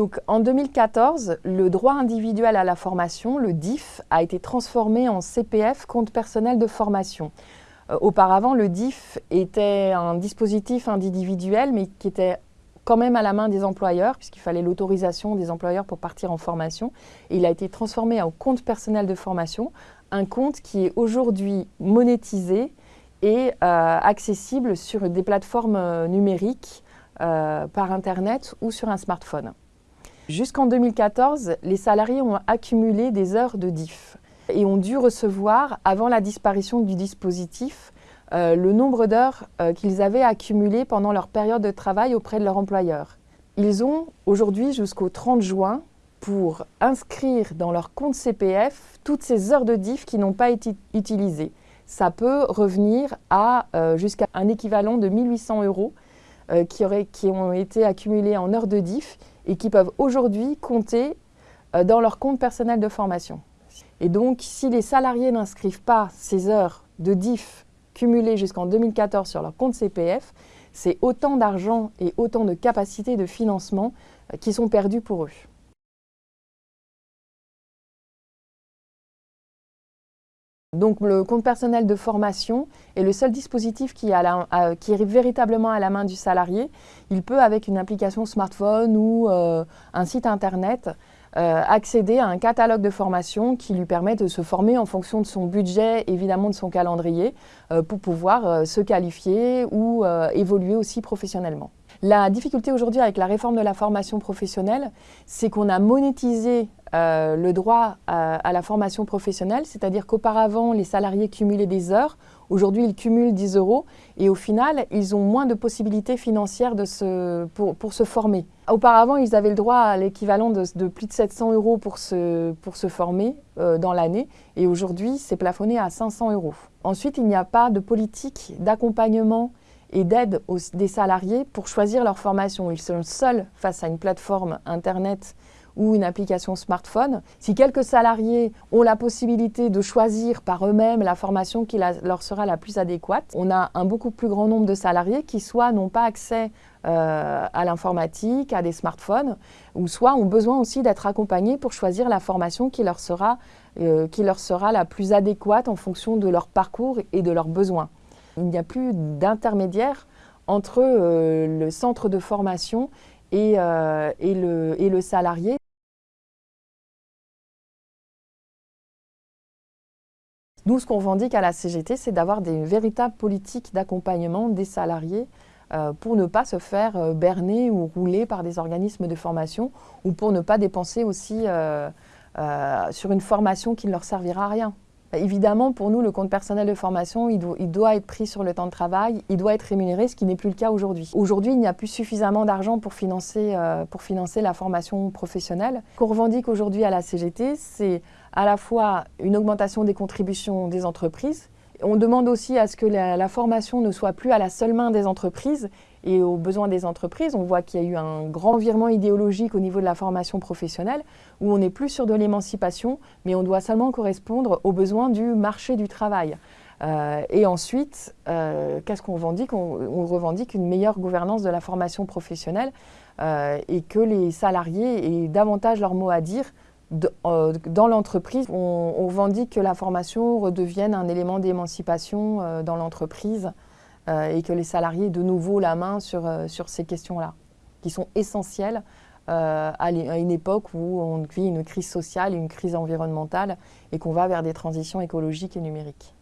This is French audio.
Donc en 2014, le droit individuel à la formation, le DIF, a été transformé en CPF, compte personnel de formation. Euh, auparavant, le DIF était un dispositif individuel, mais qui était quand même à la main des employeurs, puisqu'il fallait l'autorisation des employeurs pour partir en formation. Il a été transformé en compte personnel de formation, un compte qui est aujourd'hui monétisé et euh, accessible sur des plateformes euh, numériques par Internet ou sur un smartphone. Jusqu'en 2014, les salariés ont accumulé des heures de DIF et ont dû recevoir, avant la disparition du dispositif, euh, le nombre d'heures euh, qu'ils avaient accumulées pendant leur période de travail auprès de leur employeur. Ils ont aujourd'hui jusqu'au 30 juin pour inscrire dans leur compte CPF toutes ces heures de DIF qui n'ont pas été utilisées. Ça peut revenir à euh, jusqu'à un équivalent de 1800 euros qui, qui ont été accumulés en heures de DIF et qui peuvent aujourd'hui compter euh, dans leur compte personnel de formation. Et donc, si les salariés n'inscrivent pas ces heures de DIF cumulées jusqu'en 2014 sur leur compte CPF, c'est autant d'argent et autant de capacités de financement euh, qui sont perdus pour eux. Donc le compte personnel de formation est le seul dispositif qui, est véritablement à la main du salarié. Il peut, avec une application smartphone ou euh, un site internet, euh, accéder à un catalogue de formation qui lui permet de se former en fonction de son budget, évidemment de son calendrier, euh, pour pouvoir se qualifier ou évoluer aussi professionnellement. La difficulté aujourd'hui avec la réforme de la formation professionnelle, c'est qu'on a monétisé euh, le droit à, la formation professionnelle, c'est-à-dire qu'auparavant, les salariés cumulaient des heures, aujourd'hui ils cumulent 10 euros, et au final, ils ont moins de possibilités financières pour, se former. Auparavant, ils avaient le droit à l'équivalent de, plus de 700 euros pour se, pour se former euh, dans l'année, et aujourd'hui, c'est plafonné à 500 euros. Ensuite, il n'y a pas de politique d'accompagnement et d'aide des salariés pour choisir leur formation. Ils sont seuls face à une plateforme Internet ou une application smartphone. Si quelques salariés ont la possibilité de choisir par eux-mêmes la formation qui leur sera la plus adéquate, on a un beaucoup plus grand nombre de salariés qui soit n'ont pas accès euh, à l'informatique, à des smartphones, ou soit ont besoin aussi d'être accompagnés pour choisir la formation qui leur, sera, euh, qui leur sera la plus adéquate en fonction de leur parcours et de leurs besoins. Il n'y a plus d'intermédiaire entre euh, le centre de formation et, euh, et le salarié. Nous, ce qu'on revendique à la CGT, c'est d'avoir des véritables politiques d'accompagnement des salariés euh, pour ne pas se faire berner ou rouler par des organismes de formation ou pour ne pas dépenser aussi sur une formation qui ne leur servira à rien. Bah, évidemment, pour nous, le compte personnel de formation, il doit, être pris sur le temps de travail, il doit être rémunéré, ce qui n'est plus le cas aujourd'hui. Aujourd'hui, il n'y a plus suffisamment d'argent pour, financer, euh, pour financer la formation professionnelle. Ce qu'on revendique aujourd'hui à la CGT, c'est à la fois une augmentation des contributions des entreprises, on demande aussi à ce que la, formation ne soit plus à la seule main des entreprises et aux besoins des entreprises. On voit qu'il y a eu un grand virement idéologique au niveau de la formation professionnelle où on n'est plus sur de l'émancipation, mais on doit seulement correspondre aux besoins du marché du travail. Euh, et ensuite, euh, qu'est-ce qu'on revendique? On, revendique une meilleure gouvernance de la formation professionnelle euh, et que les salariés aient davantage leur mot à dire dans l'entreprise, on, on que la formation redevienne un élément d'émancipation euh, dans l'entreprise euh, et que les salariés aient de nouveau la main sur, sur ces questions-là, qui sont essentielles à une époque où on vit une crise sociale, une crise environnementale et qu'on va vers des transitions écologiques et numériques.